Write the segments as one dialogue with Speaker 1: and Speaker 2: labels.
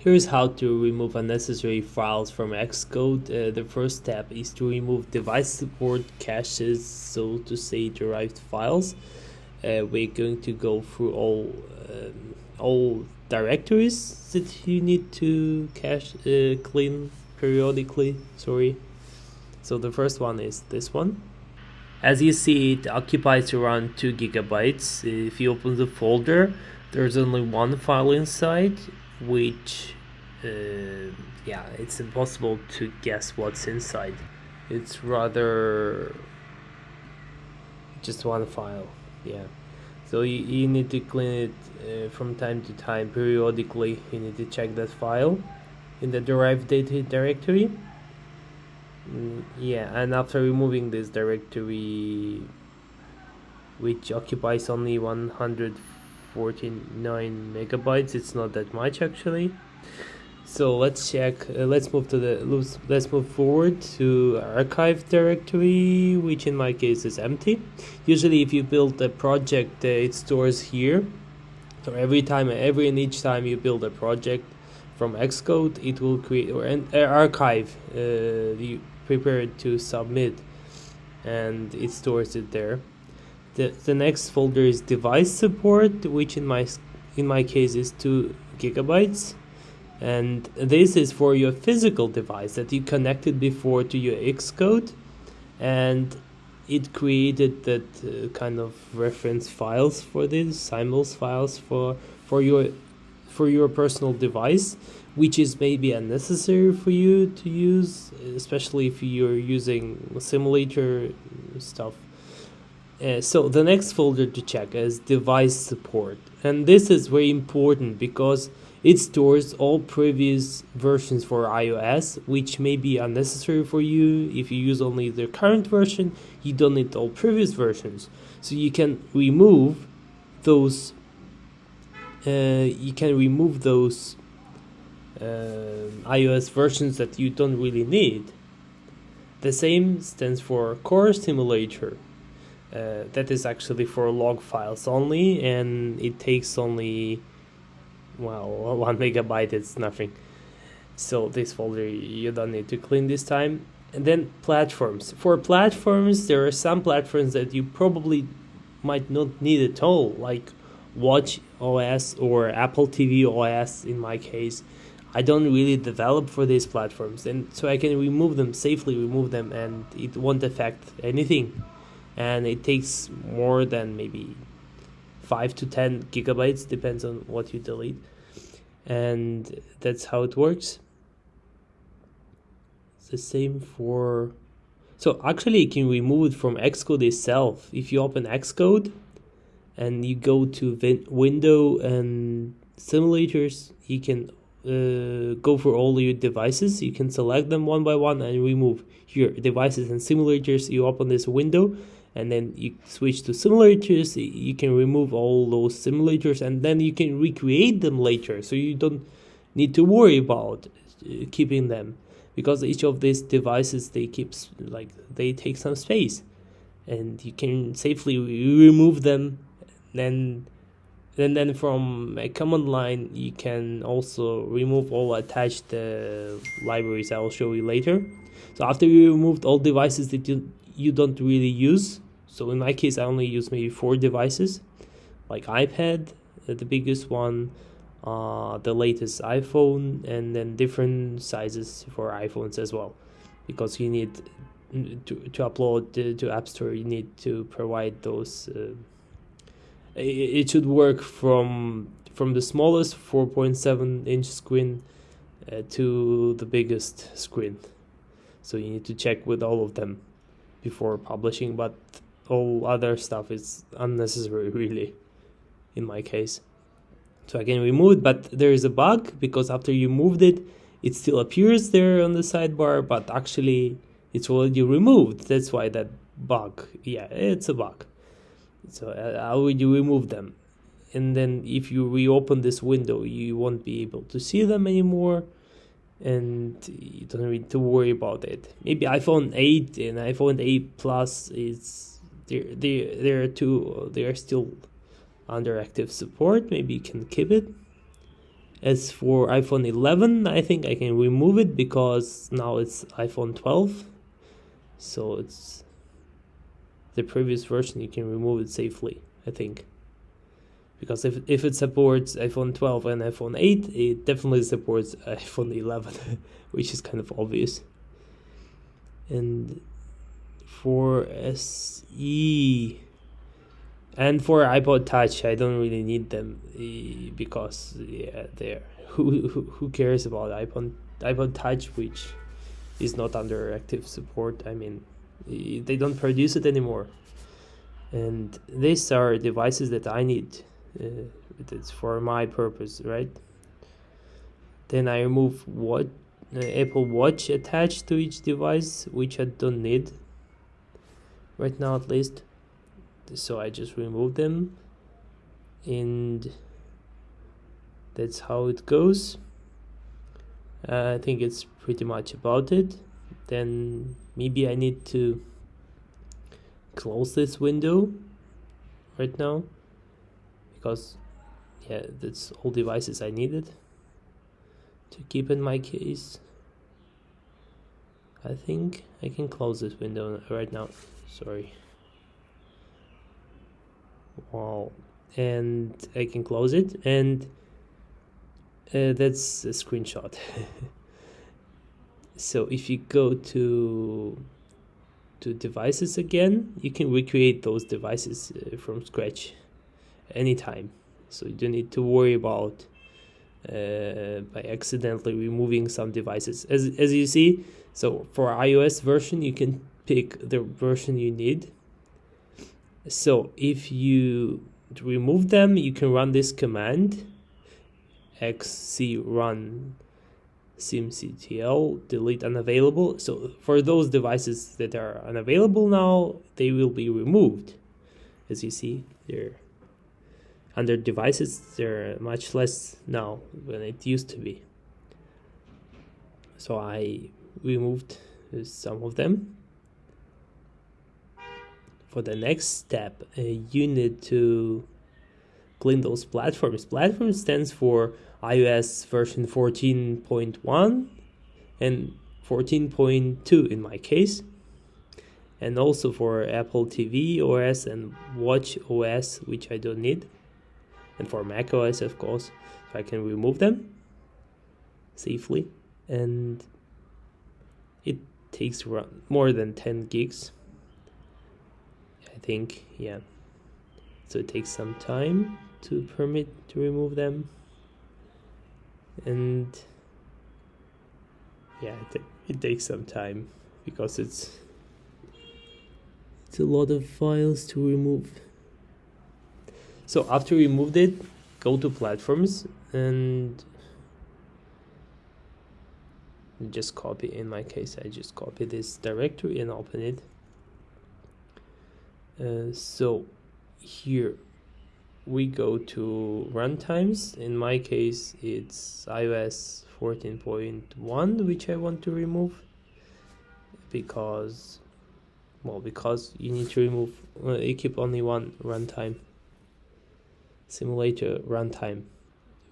Speaker 1: Here's how to remove unnecessary files from Xcode. Uh, the first step is to remove device support caches, so to say derived files. Uh, we're going to go through all um, all directories that you need to cache uh, clean periodically. Sorry. So the first one is this one. As you see, it occupies around two gigabytes. If you open the folder, there's only one file inside which uh, yeah it's impossible to guess what's inside. It's rather just one file yeah. So you, you need to clean it uh, from time to time periodically. You need to check that file in the derived data directory. Mm, yeah and after removing this directory which occupies only 149 megabytes. It's not that much actually. So let's check uh, let's move to the let's, let's move forward to archive directory which in my case is empty. Usually if you build a project uh, it stores here. So every time every and each time you build a project from xcode it will create or an uh, archive uh, you prepare it to submit and it stores it there the, the next folder is device support which in my in my case is two gigabytes. And this is for your physical device that you connected before to your Xcode and it created that uh, kind of reference files for this symbols files for for your for your personal device which is maybe unnecessary for you to use especially if you're using simulator stuff uh, so the next folder to check is device support and this is very important because it stores all previous versions for iOS, which may be unnecessary for you. If you use only the current version, you don't need all previous versions. So you can remove those. Uh, you can remove those uh, iOS versions that you don't really need. The same stands for Core Simulator. Uh, that is actually for log files only, and it takes only well one megabyte it's nothing. So this folder you don't need to clean this time. And then platforms. For platforms there are some platforms that you probably might not need at all like watch os or apple tv os in my case. I don't really develop for these platforms and so i can remove them safely remove them and it won't affect anything and it takes more than maybe 5 to 10 gigabytes depends on what you delete. And that's how it works. It's the same for so actually you can remove it from xcode itself. If you open xcode and you go to vin- window and simulators you can uh, go for all your devices. You can select them one by one and remove your devices and simulators. You open this window and then you switch to simulators you can remove all those simulators and then you can recreate them later. So you don't need to worry about uh, keeping them because each of these devices they keep like they take some space. And you can safely remove them then and then from a command line you can also remove all attached uh, libraries i'll show you later. So after you removed all devices that you you don't really use so in my case, I only use maybe four devices, like iPad, uh, the biggest one, uh, the latest iPhone, and then different sizes for iPhones as well, because you need to, to upload to, to App Store. You need to provide those. Uh, it, it should work from from the smallest 4.7 inch screen uh, to the biggest screen. So you need to check with all of them before publishing, but all other stuff is unnecessary really in my case. So I can remove it but there is a bug because after you moved it it still appears there on the sidebar but actually it's already removed. That's why that bug yeah it's a bug. So uh, how would you remove them? And then if you reopen this window you won't be able to see them anymore and you don't need to worry about it. Maybe iphone 8 and iphone 8 plus is they they they are too they are still under active support. Maybe you can keep it. As for iphone 11 i think i can remove it because now it's iphone 12 so it's the previous version you can remove it safely i think. Because if, if it supports iphone 12 and iphone 8 it definitely supports iphone 11 which is kind of obvious. And for se and for iPod Touch, I don't really need them eh, because yeah, there. Who, who who cares about iPod iPod Touch, which is not under active support? I mean, eh, they don't produce it anymore, and these are devices that I need. Uh, it's for my purpose, right? Then I remove what uh, Apple Watch attached to each device, which I don't need right now, at least. So I just remove them and that's how it goes. Uh, I think it's pretty much about it. Then maybe I need to close this window right now because yeah that's all devices I needed to keep in my case I think I can close this window right now. Sorry. Wow. And I can close it and uh, that's a screenshot. So if you go to to devices again you can recreate those devices uh, from scratch anytime. So you don't need to worry about uh, by accidentally removing some devices. As, as you see so for iOS version you can pick the version you need. So if you remove them you can run this command xcrun simctl delete unavailable. So for those devices that are unavailable now they will be removed. As you see under devices they're much less now than it used to be. So i removed some of them. For the next step, uh, you need to clean those platforms. Platform stands for iOS version 14.1 and 14.2 in my case, and also for Apple TV OS and Watch OS, which I don't need, and for Mac OS, of course, if I can remove them safely, and it takes more than 10 gigs I think, yeah. So it takes some time to permit to remove them. And yeah, it, it takes some time because it's it's a lot of files to remove. So after you removed it, go to platforms and just copy. In my case I just copy this directory and open it. Uh, so here we go to runtimes in my case it's iOS 14.1 which I want to remove because well because you need to remove uh, you keep only one runtime simulator runtime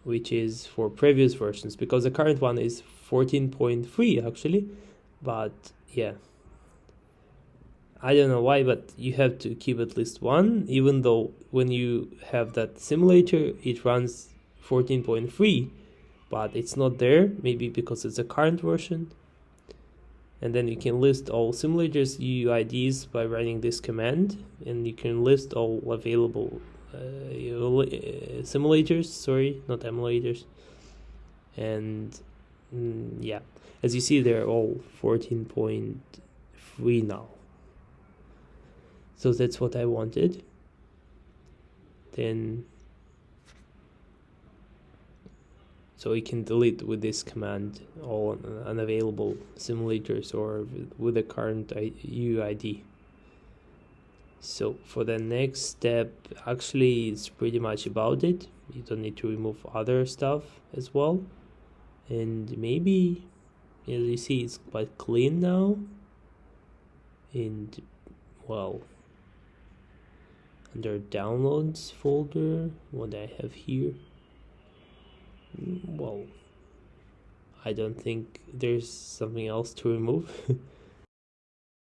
Speaker 1: which is for previous versions because the current one is 14.3 actually but yeah I don't know why, but you have to keep at least one, even though when you have that simulator, it runs 14.3, but it's not there, maybe because it's a current version. And then you can list all simulators UIDs by running this command, and you can list all available simulators, sorry, not emulators. And mm, yeah, as you see, they're all 14.3 now. So that's what I wanted. Then so we can delete with this command all unavailable simulators or with the current UID so for the next step actually it's pretty much about it. You don't need to remove other stuff as well. And maybe as you see it's quite clean now. And well under downloads folder what I have here mm, well, I don't think there's something else to remove.